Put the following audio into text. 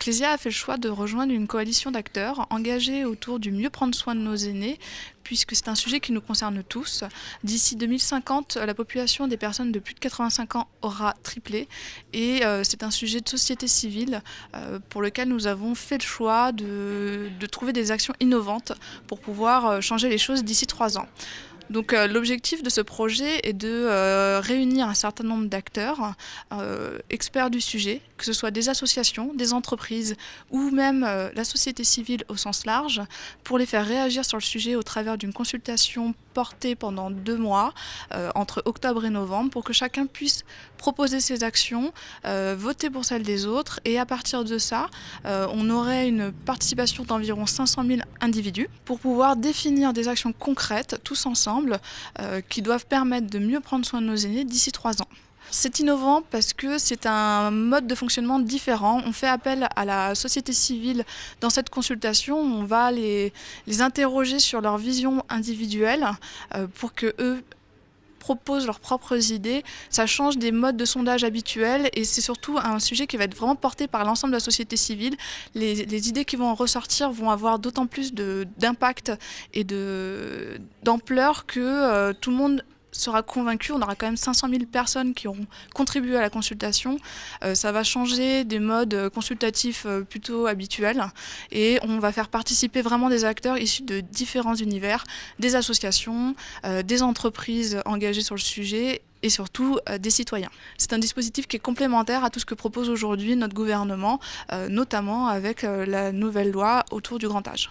Clésia a fait le choix de rejoindre une coalition d'acteurs engagés autour du mieux prendre soin de nos aînés, puisque c'est un sujet qui nous concerne tous. D'ici 2050, la population des personnes de plus de 85 ans aura triplé, et euh, c'est un sujet de société civile euh, pour lequel nous avons fait le choix de, de trouver des actions innovantes pour pouvoir euh, changer les choses d'ici trois ans. Donc euh, l'objectif de ce projet est de euh, réunir un certain nombre d'acteurs, euh, experts du sujet, que ce soit des associations, des entreprises ou même la société civile au sens large, pour les faire réagir sur le sujet au travers d'une consultation portée pendant deux mois, entre octobre et novembre, pour que chacun puisse proposer ses actions, voter pour celles des autres, et à partir de ça, on aurait une participation d'environ 500 000 individus pour pouvoir définir des actions concrètes tous ensemble euh, qui doivent permettre de mieux prendre soin de nos aînés d'ici trois ans. C'est innovant parce que c'est un mode de fonctionnement différent. On fait appel à la société civile dans cette consultation. On va les, les interroger sur leur vision individuelle euh, pour que eux proposent leurs propres idées, ça change des modes de sondage habituels et c'est surtout un sujet qui va être vraiment porté par l'ensemble de la société civile. Les, idées qui vont en ressortir vont avoir d'autant plus d'impact et d'ampleur que euh, tout le monde sera convaincu. On aura quand même 500 000 personnes qui auront contribué à la consultation. Euh, ça va changer des modes consultatifs euh, plutôt habituels et on va faire participer vraiment des acteurs issus de différents univers, des associations, euh, des entreprises engagées sur le sujet et surtout des citoyens. C'est un dispositif qui est complémentaire à tout ce que propose aujourd'hui notre gouvernement, notamment avec la nouvelle loi autour du grand âge.